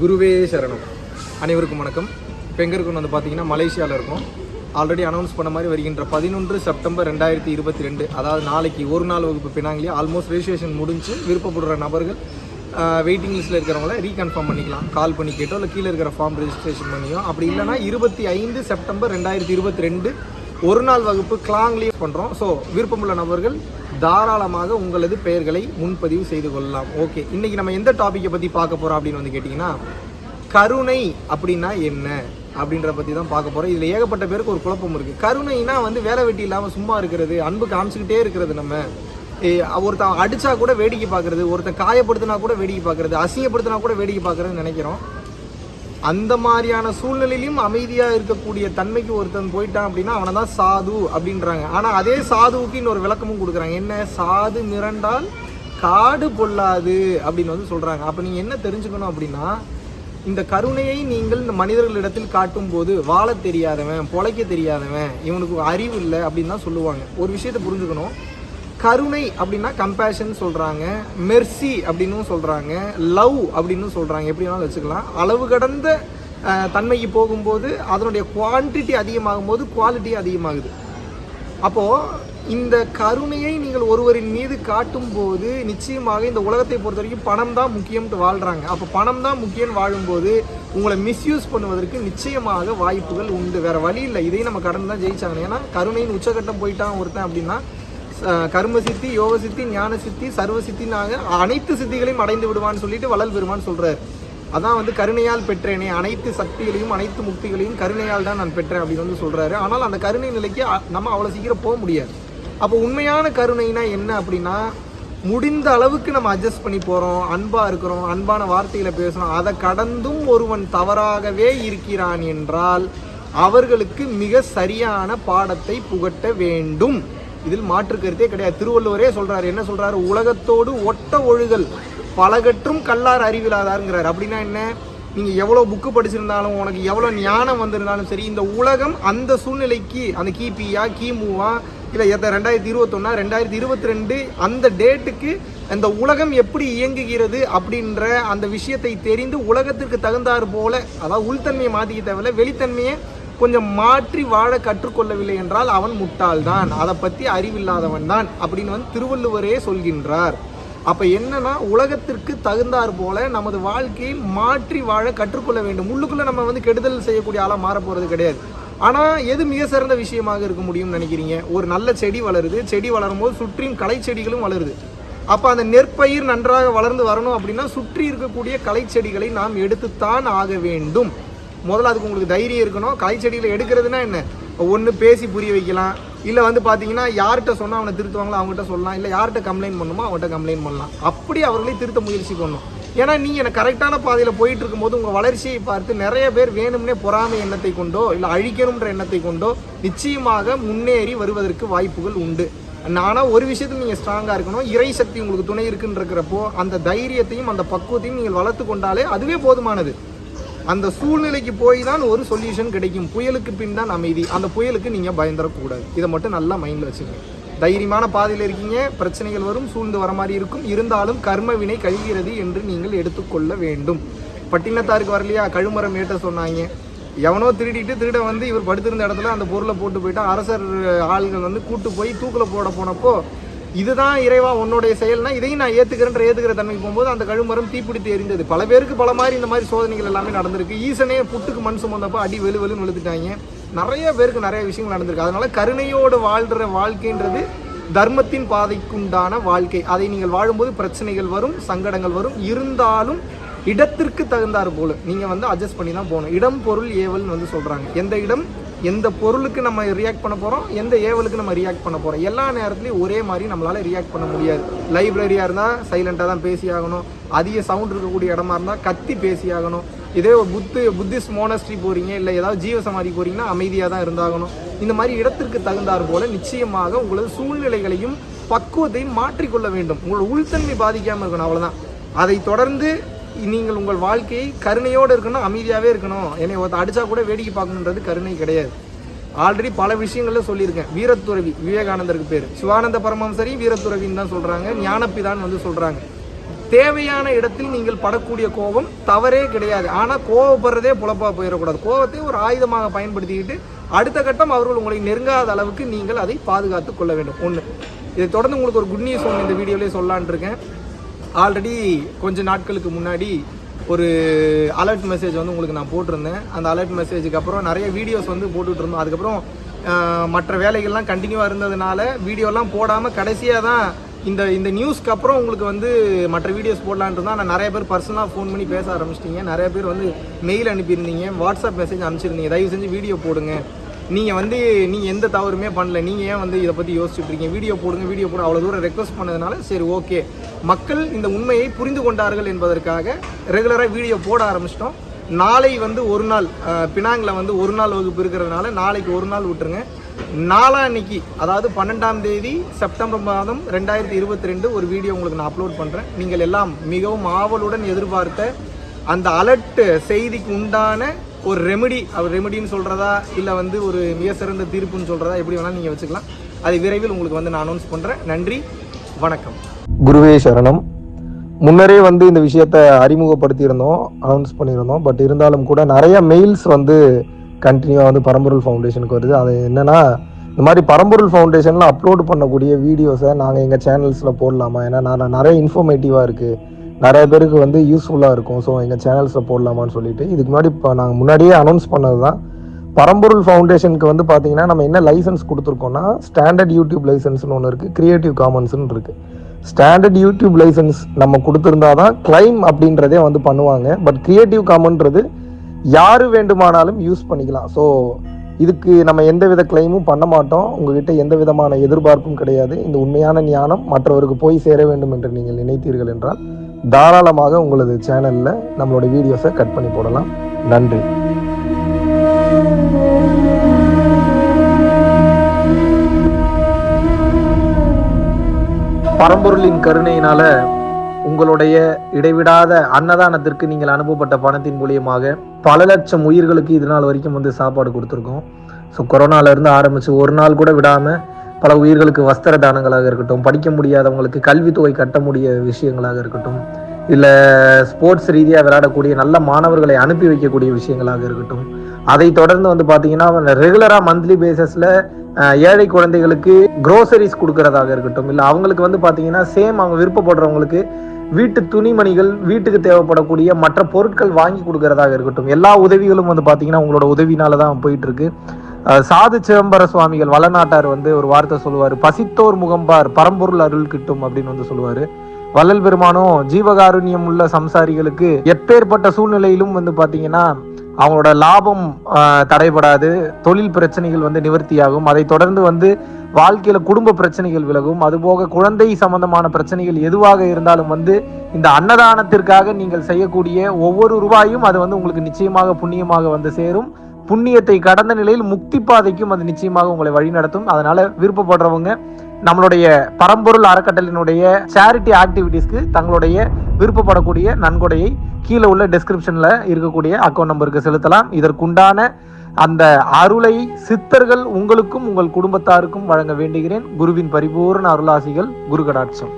குருவே சரணம். அனைவருக்கும் வணக்கம். இப்போ எங்கே இருக்கணும் வந்து பார்த்தீங்கன்னா மலேசியாவில் இருக்கும். ஆல்ரெடி அனௌன்ஸ் பண்ண மாதிரி வருகின்ற பதினொன்று செப்டம்பர் ரெண்டாயிரத்தி இருபத்தி ரெண்டு அதாவது நாளைக்கு ஒரு நாள் வகுப்பு பினாங்கிலே ஆல்மோஸ்ட் ரெஜிஸ்ட்ரேஷன் முடிஞ்சு விருப்பப்படுற நபர்கள் வெயிட்டிங் லிஸ்ட்டில் இருக்கிறவங்கள ரீகன்ஃபார்ம் பண்ணிக்கலாம். கால் பண்ணி கேட்டோ இல்லை கீழே இருக்கிற ஃபார்ம் ரெஜிஸ்ட்ரேஷன் பண்ணியோ. அப்படி இல்லைனா இருபத்தி ஐந்து செப்டம்பர் ரெண்டாயிரத்தி இருபத்தி ரெண்டு ஒரு நாள் வகுப்பு கிளாங்லேயே பண்ணுறோம் ஸோ விருப்பமுள்ள நபர்கள் தாராளமாக உங்களது பெயர்களை முன்பதிவு செய்து கொள்ளலாம். ஓகே இன்னைக்கு நம்ம எந்த டாப்பிக்கை பற்றி பார்க்க போகிறோம் அப்படின்னு வந்து கேட்டிங்கன்னா கருணை அப்படின்னா என்ன அப்படின்ற பற்றி தான் பார்க்க போகிறோம் இதில் ஏகப்பட்ட பேருக்கு ஒரு குழப்பம் இருக்குது கருணைனா வந்து வேலை வெட்டி இல்லாமல் சும்மா இருக்கிறது அன்பு காமிச்சிக்கிட்டே இருக்கிறது நம்ம. ஏ, ஒருத்தன் அடித்தா கூட வேடிக்கை பார்க்கறது ஒருத்தன் காயப்படுத்தினா கூட வேடிக்கை பார்க்கறது அசிங்கப்படுத்தினா கூட வேடிக்கை பார்க்குறதுன்னு நினைக்கிறோம். அந்த மாதிரியான சூழ்நிலையிலும் அமைதியாக இருக்கக்கூடிய தன்மைக்கு ஒருத்தன் போயிட்டான் அப்படின்னா அவனை தான் சாது அப்படின்றாங்க. ஆனால் அதே சாதுவுக்கு இன்னொரு விளக்கமும் கொடுக்குறாங்க. என்ன? சாது மிரண்டால் காடு பொல்லாது அப்படின்னு வந்து சொல்கிறாங்க அப்போ நீங்கள் என்ன தெரிஞ்சுக்கணும் அப்படின்னா இந்த கருணையை நீங்கள் இந்த மனிதர்களிடத்தில் காட்டும் போது வாழ தெரியாதவன் பொழைக்க தெரியாதவன் இவனுக்கு அறிவு இல்லை அப்படின்னு தான் சொல்லுவாங்க. ஒரு விஷயத்தை புரிஞ்சுக்கணும். கருணை அப்படின்னா கம்பேஷன் சொல்கிறாங்க மெர்சி அப்படின்னும் சொல்கிறாங்க லவ் அப்படின்னு சொல்கிறாங்க எப்படி வேணாலும் வச்சுக்கலாம். அளவு கடந்த தன்மைக்கு போகும்போது அதனுடைய குவான்டிட்டி அதிகமாகும் போது குவாலிட்டி அதிகமாகுது. அப்போது இந்த கருணையை நீங்கள் ஒருவரின் மீது காட்டும் போது நிச்சயமாக இந்த உலகத்தை பொறுத்த வரைக்கும் பணம் தான் முக்கியம்ட்டு வாழ்கிறாங்க அப்போ பணம் தான் முக்கியம்னு வாழும்போது உங்களை மிஸ்யூஸ் பண்ணுவதற்கு நிச்சயமாக வாய்ப்புகள் உண்டு. வேறு வழி இல்லை. இதையும் நம்ம கடந்து தான் ஜெயிச்சாங்க ஏன்னா கருணையின் உச்சகட்டம் போயிட்டான் ஒருத்தன் அப்படின்னா கர்ம சித்தி யோக சித்தி ஞான சித்தி சர்வ சித்தினாக அனைத்து சித்திகளையும் அடைந்து விடுவான்னு சொல்லிட்டு வளல் பெருமான் சொல்றாரு. அதான் வந்து கருணையால் பெற்றேனே அனைத்து சக்திகளையும் அனைத்து முக்திகளையும் கருணையால் தான் நான் பெற்றேன் அப்படின்னு வந்து சொல்றாரு. ஆனால் அந்த கருணை நிலைக்கு நம்ம அவ்வளோ சீக்கிரம் போக முடியாது. அப்போ உண்மையான கருணைனா என்ன அப்படின்னா முடிந்த அளவுக்கு நம்ம அட்ஜஸ்ட் பண்ணி போகிறோம் அன்பாக இருக்கிறோம் அன்பான வார்த்தைகளை பேசுகிறோம் அதை கடந்தும் ஒருவன் தவறாகவே இருக்கிறான் என்றால் அவர்களுக்கு மிக சரியான பாடத்தை புகட்ட வேண்டும். இதில் மாற்று கருத்தே கிடையாது. திருவள்ளுவரே சொல்றாரு என்ன சொல்றாரு? உலகத்தோடு ஒட்ட ஒழுகல் பலகற்றும் கல்லார் அறிவிலாதாருங்கிறார். அப்படின்னா என்ன? நீங்க எவ்வளவு புக்கு படிச்சிருந்தாலும் உனக்கு எவ்வளவு ஞானம் வந்திருந்தாலும் சரி இந்த உலகம் அந்த சூழ்நிலைக்கு அந்த கிபியா கிமுவா இல்லை எத்த ரெண்டாயிரத்தி இருபத்தொன்னா ரெண்டாயிரத்தி இருபத்தி ரெண்டு அந்த டேட்டுக்கு அந்த உலகம் எப்படி இயங்குகிறது அப்படின்ற அந்த விஷயத்தை தெரிந்து உலகத்திற்கு தகுந்தாற் போல அதாவது உள்தன்மையை மாற்றிக்க தேவையில்ல வெளித்தன்மையை கொஞ்சம் மாற்றி வாழ கற்றுக்கொள்ளவில்லை என்றால் அவன் முட்டாள்தான். அதை பற்றி அறிவில்லாதவன் தான் அப்படின்னு வந்து திருவள்ளுவரே சொல்கின்றார். அப்போ என்னன்னா உலகத்திற்கு தகுந்தாற் போல நமது வாழ்க்கையை மாற்றி வாழ கற்றுக்கொள்ள வேண்டும். உள்ளுக்குள்ள நம்ம வந்து கெடுதல் செய்யக்கூடிய ஆளாக மாற போகிறது கிடையாது. ஆனால் எது மிக சிறந்த விஷயமாக இருக்க முடியும்னு நினைக்கிறீங்க? ஒரு நல்ல செடி வளருது. செடி வளரும் போது சுற்றியும் களை செடிகளும் வளருது. அப்போ அந்த நெற்பயிர் நன்றாக வளர்ந்து வரணும் அப்படின்னா சுற்றி இருக்கக்கூடிய களை செடிகளை நாம் எடுத்துத்தான் ஆக வேண்டும். முதல்ல அதுக்கு உங்களுக்கு தைரியம் இருக்கணும். களை செடிகளை எடுக்கிறதுனா என்ன? ஒன்று பேசி புரிய வைக்கலாம். இல்லை வந்து பார்த்தீங்கன்னா யார்கிட்ட சொன்னால் அவனை திருத்துவாங்களோ அவங்ககிட்ட சொல்லலாம். இல்லை யார்கிட்ட கம்ப்ளைண்ட் பண்ணுமோ அவங்ககிட்ட கம்ப்ளைண்ட் பண்ணலாம். அப்படி அவர்களை திருத்த முயற்சி பண்ணணும் ஏன்னா நீங்கள் எனக்கு கரெக்டான பாதையில் போயிட்டு இருக்கும்போது உங்கள் வளர்ச்சியை பார்த்து நிறைய பேர் வேணும்னே பொறாமை எண்ணத்தை கொண்டோ இல்லை அழிக்கணுன்ற எண்ணத்தை கொண்டோ நிச்சயமாக முன்னேறி வருவதற்கு வாய்ப்புகள் உண்டு. ஆனால் ஒரு விஷயத்தில் நீங்கள் ஸ்ட்ராங்காக இருக்கணும். இறை சக்தி உங்களுக்கு துணை இருக்குன்றிருக்கிறப்போ அந்த தைரியத்தையும் அந்த பக்குவத்தையும் நீங்கள் வளர்த்து கொண்டாலே அதுவே போதுமானது. அந்த சூழ்நிலைக்கு போய் தான் ஒரு சொல்யூஷன் கிடைக்கும். புயலுக்கு பின் தான் அமைதி. அந்த புயலுக்கு நீங்கள் பயந்துடக்கூடாது. இதை மட்டும் நல்லா மைண்டில் வச்சுக்கோங்க தைரியமான பாதையில் இருக்கீங்க. பிரச்சனைகள் வரும் சூழ்ந்து வர மாதிரி இருக்கும். இருந்தாலும் கர்ம வினை கழிகிறது என்று நீங்கள் எடுத்துக்கொள்ள வேண்டும். பட்டினத்தாருக்கு வரலையா? கழுமரம் ஏட்ட சொன்னாங்க. எவனோ திருடிட்டு திருட வந்து இவர் படுத்திருந்த இடத்துல அந்த பொருளை போட்டு போயிட்டா அரசர் ஆள்கள் வந்து கூட்டு போய் தூக்கில் போட போனப்போ இதுதான் இறைவா உன்னுடைய செயல்னா இதையும் நான் ஏத்துக்கிறேன்ற ஏத்துக்கிற தன்மைக்கு போகும்போது அந்த கழுமரம் தீப்பிடித்து எரிந்தது. பல பேருக்கு பல மாதிரி இந்த மாதிரி சோதனைகள் எல்லாமே நடந்திருக்கு. ஈசனே புட்டுக்கு மண் சுமந்தப்போ அடி வெளு வெளுன்னு விழுத்துட்டாங்க நிறைய பேருக்கு நிறைய விஷயங்கள் நடந்திருக்கு. அதனால கருணையோடு வாழ்கிற வாழ்க்கைன்றது தர்மத்தின் பாதைக்குண்டான வாழ்க்கை. அதை நீங்கள் வாழும்போது பிரச்சனைகள் வரும் சங்கடங்கள் வரும். இருந்தாலும் இடத்திற்கு தகுந்தாறு போல. நீங்கள் வந்து அட்ஜஸ்ட் பண்ணி தான் போகணும். இடம் பொருள் ஏவல்னு வந்து சொல்கிறாங்க எந்த இடம்? எந்த பொருளுக்கு நம்ம ரியாக்ட் பண்ண போகிறோம் எந்த ஏவலுக்கு நம்ம ரியாக்ட் பண்ண போகிறோம் எல்லா நேரத்துலையும் ஒரே மாதிரி நம்மளால் ரியாக்ட் பண்ண முடியாது. லைப்ரரியாக இருந்தால் சைலண்ட்டாக தான் பேசி ஆகணும் அதிக சவுண்ட் இருக்கக்கூடிய இடமா இருந்தால் கத்தி பேசி ஆகணும் இதே ஒரு புத்து புத்திஸ்ட் மோனஸ்ட்ரி போகிறீங்க இல்லை ஏதாவது ஜீவ சமாதி அமைதியாக தான் இருந்தாகணும். இந்த மாதிரி இடத்திற்கு தகுந்தாற் போல் நிச்சயமாக உங்களது சூழ்நிலைகளையும் பக்குவத்தையும் மாற்றிக்கொள்ள வேண்டும். உங்களோட உள்தன்மை பாதிக்காமல் இருக்கணும் அவ்வளோதான் அதை தொடர்ந்து நீங்கள் உங்கள் வாழ்க்கையை கருணையோடு இருக்கணும் அமைதியாகவே இருக்கணும். என்னை ஒருத்த அடித்தா கூட வேடிக்கை பார்க்கணுன்றது கருணை கிடையாது. ஆல்ரெடி பல விஷயங்களில் சொல்லியிருக்கேன். வீரத்துறவி விவேகானந்தருக்கு பேர். சிவானந்த பரமஹம்சரி வீரத்துறவின்னு தான் சொல்கிறாங்க ஞானப்பிதான் வந்து சொல்கிறாங்க தேவையான இடத்தில் நீங்கள் படக்கூடிய கோபம் தவறே கிடையாது. ஆனால் கோவப்படுறதே புலப்பாக போயிடக்கூடாது. கோபத்தை ஒரு ஆயுதமாக பயன்படுத்திக்கிட்டு அடுத்த கட்டம் அவர்கள் உங்களை நெருங்காத அளவுக்கு நீங்கள் அதை பாதுகாத்து கொள்ள வேண்டும். ஒன்று இதை தொடர்ந்து உங்களுக்கு ஒரு குட் நியூஸ் ஒன்று இந்த வீடியோலேயே சொல்லான் இருக்கேன். ஆல்ரெடி கொஞ்ச நாட்களுக்கு முன்னாடி ஒரு அலர்ட் மெசேஜ் வந்து உங்களுக்கு நான் போட்டிருந்தேன். அந்த அலர்ட் மெசேஜுக்கு அப்புறம் நிறைய வீடியோஸ் வந்து போட்டுட்டு இருந்தோம். அதுக்கப்புறம் மற்ற வேலைகள்லாம் கண்டினியூவாக இருந்ததுனால வீடியோலாம் போடாமல் கடைசியாக தான் இந்த இந்த நியூஸ்க்கு அப்புறம் உங்களுக்கு வந்து மற்ற வீடியோஸ் போடலான்ட்டு தான் நான் நிறைய பேர் பர்சனலாக ஃபோன் பண்ணி பேச ஆரம்பிச்சிட்டிங்க. நிறைய பேர் வந்து மெயில் அனுப்பியிருந்தீங்க. வாட்ஸ்அப் மெசேஜ் அனுப்பிச்சிருந்தீங்க. தயவு செஞ்சு வீடியோ போடுங்க. நீங்கள் வந்து நீங்கள் எந்த தவறுமே பண்ணல. நீங்கள் ஏன் வந்து இதை பற்றி யோசிச்சுட்டு இருக்கீங்க? வீடியோ போடுங்க வீடியோ போட அவ்வளோ தூரம் ரெக்வஸ்ட் பண்ணதுனால சரி ஓகே மக்கள் இந்த உண்மையை புரிந்து கொண்டார்கள் என்பதற்காக ரெகுலராக வீடியோ போட ஆரம்பிச்சிட்டோம். நாளை வந்து ஒரு நாள் பினாங்கில் வந்து ஒரு நாள் வகுப்பு இருக்கிறதுனால நாளைக்கு ஒரு நாள் விட்டுருங்க. நாளான்னைக்கு அதாவது பன்னெண்டாம் தேதி செப்டம்பர் மாதம் ரெண்டாயிரத்தி இருபத்தி ரெண்டு ஒரு வீடியோ உங்களுக்கு நான் அப்லோட் பண்ணுறேன் நீங்கள் எல்லாம் மிகவும் ஆவலுடன் எதிர்பார்த்த அந்த அலர்ட் செய்திக்கு உண்டான ஒரு ரெமெடி அவர் ரெமெடின்னு சொல்கிறதா இல்லை வந்து ஒரு மிக சிறந்த தீர்ப்புன்னு சொல்கிறதா எப்படி வேணாலும் நீங்கள் வச்சுக்கலாம். அதை விரைவில் உங்களுக்கு வந்து நான் அனௌன்ஸ் பண்ணுறேன் நன்றி வணக்கம். குருவே சரணம். முன்னரே வந்து இந்த விஷயத்தை அறிமுகப்படுத்தியிருந்தோம் அனௌன்ஸ் பண்ணியிருந்தோம். பட் இருந்தாலும் கூட நிறைய மெயில்ஸ் வந்து கண்டினியூவாக வந்து பரம்பொருள் ஃபவுண்டேஷனுக்கு வருது. அது என்னென்னா இந்த மாதிரி பரம்பொருள் ஃபவுண்டேஷனில் அப்லோட் பண்ணக்கூடிய வீடியோஸை நாங்கள் எங்கள் சேனல்ஸில் போடலாமா? ஏன்னா நான் நிறைய இன்ஃபர்மேட்டிவாக இருக்குது நிறைய பேருக்கு வந்து யூஸ்ஃபுல்லாக இருக்கும். ஸோ எங்கள் சேனல்ஸில் போடலாமான்னு சொல்லிட்டு. இதுக்கு முன்னாடி இப்போ நாங்கள் முன்னாடியே அனௌன்ஸ் பண்ணது தான் பரம்பொருள் ஃபவுண்டேஷனுக்கு வந்து பார்த்தீங்கன்னா நம்ம என்ன லைசன்ஸ் கொடுத்துருக்கோம்னா ஸ்டாண்டர்ட் யூடியூப் லைசன்ஸ்னு ஒன்று இருக்குது க்ரியேட்டிவ் காமன்ஸ்னு இருக்குது ஸ்டாண்டர்ட் யூடியூப் லைசன்ஸ் நம்ம கொடுத்துருந்தா தான் கிளைம் அப்படின்றதே வந்து பண்ணுவாங்க. பட் க்ரியேட்டிவ் காமன்றது யார் வேண்டுமானாலும் யூஸ் பண்ணிக்கலாம். ஸோ இதுக்கு நம்ம எந்த வித கிளைமும் பண்ண மாட்டோம். உங்ககிட்ட எந்த விதமான எதிர்பார்ப்பும் கிடையாது. இந்த உண்மையான ஞானம் மற்றவருக்கு போய் சேர வேண்டும் என்று நீங்கள் நினைத்தீர்கள் என்றால் தாராளமாக உங்களது சேனலில் நம்மளோட வீடியோஸை கட் பண்ணி போடலாம். நன்றி. பரம்பொருளின் கருணையினால உங்களுடைய இடைவிடாத அன்னதானத்திற்கு நீங்கள் அனுப்பப்பட்ட பணத்தின் மூலியமாக பல லட்சம் உயிர்களுக்கு இது நாள் வரைக்கும் வந்து சாப்பாடு கொடுத்துருக்கோம். ஸோ கொரோனாவிலேருந்து ஆரம்பித்து ஒரு நாள் கூட விடாமல் பல உயிர்களுக்கு வஸ்திர தானங்களாக இருக்கட்டும் படிக்க முடியாதவங்களுக்கு கல்வித்தொகை கட்ட முடிய விஷயங்களாக இருக்கட்டும் இல்லை ஸ்போர்ட்ஸ் ரீதியாக விளையாடக்கூடிய நல்ல மாணவர்களை அனுப்பி வைக்கக்கூடிய விஷயங்களாக இருக்கட்டும். அதை தொடர்ந்து வந்து பார்த்தீங்கன்னா ரெகுலராக மந்த்லி பேசஸில் ஏழை குழந்தைகளுக்கு க்ரோசரிஸ் கொடுக்கறதாக இருக்கட்டும் இல்லை அவங்களுக்கு வந்து பார்த்தீங்கன்னா சேம் அவங்க விருப்பப்படுறவங்களுக்கு வீட்டு துணிமணிகள் வீட்டுக்கு தேவைப்படக்கூடிய மற்ற பொருட்கள் வாங்கி கொடுக்கறதாக இருக்கட்டும். எல்லா உதவிகளும் வந்து பார்த்தீங்கன்னா உங்களோட உதவினால தான் போயிட்டு இருக்கு. சாது சிதம்பர சுவாமிகள் வளநாட்டார் வந்து ஒரு வார்த்தை சொல்லுவார். பசித்தோர் முகம்பார் பரம்பொருள் அருள் கிட்டும் அப்படின்னு வந்து சொல்லுவார். வள்ளல் பெருமானும் ஜீவகாருண்யம் உள்ள சம்சாரிகளுக்கு எப்பேற்பட்ட சூழ்நிலையிலும் வந்து பார்த்தீங்கன்னா அவங்களோட லாபம் தடைபடாது தொழில் பிரச்சனைகள் வந்து நிவர்த்தியாகும். அதை தொடர்ந்து வந்து வாழ்க்கையில குடும்ப பிரச்சனைகள் விலகும். அதுபோக குழந்தை சம்பந்தமான பிரச்சனைகள் எதுவாக இருந்தாலும் வந்து இந்த அன்னதானத்திற்காக நீங்கள் செய்யக்கூடிய ஒவ்வொரு ரூபாயும் அது வந்து உங்களுக்கு நிச்சயமாக புண்ணியமாக வந்து சேரும். புண்ணியத்தை கடந்த நிலையில் முக்தி பாதைக்கும் அது நிச்சயமாக உங்களை வழிநடத்தும் அதனால விருப்பப்படுறவங்க நம்மளுடைய பரம்பொருள் அறக்கட்டளினுடைய சேரிட்டி ஆக்டிவிட்டீஸ்க்கு தங்களுடைய விருப்பப்படக்கூடிய நன்கொடையை கீழே உள்ள டெஸ்கிரிப்ஷன்ல இருக்கக்கூடிய அக்கௌண்ட் நம்பருக்கு செலுத்தலாம். இதற்குண்டான அந்த அருளை சித்தர்கள் உங்களுக்கும் உங்கள் குடும்பத்தாருக்கும் வழங்க வேண்டுகிறேன். குருவின் பரிபூர்ண அருளாசிகள் குரு கடாட்சம்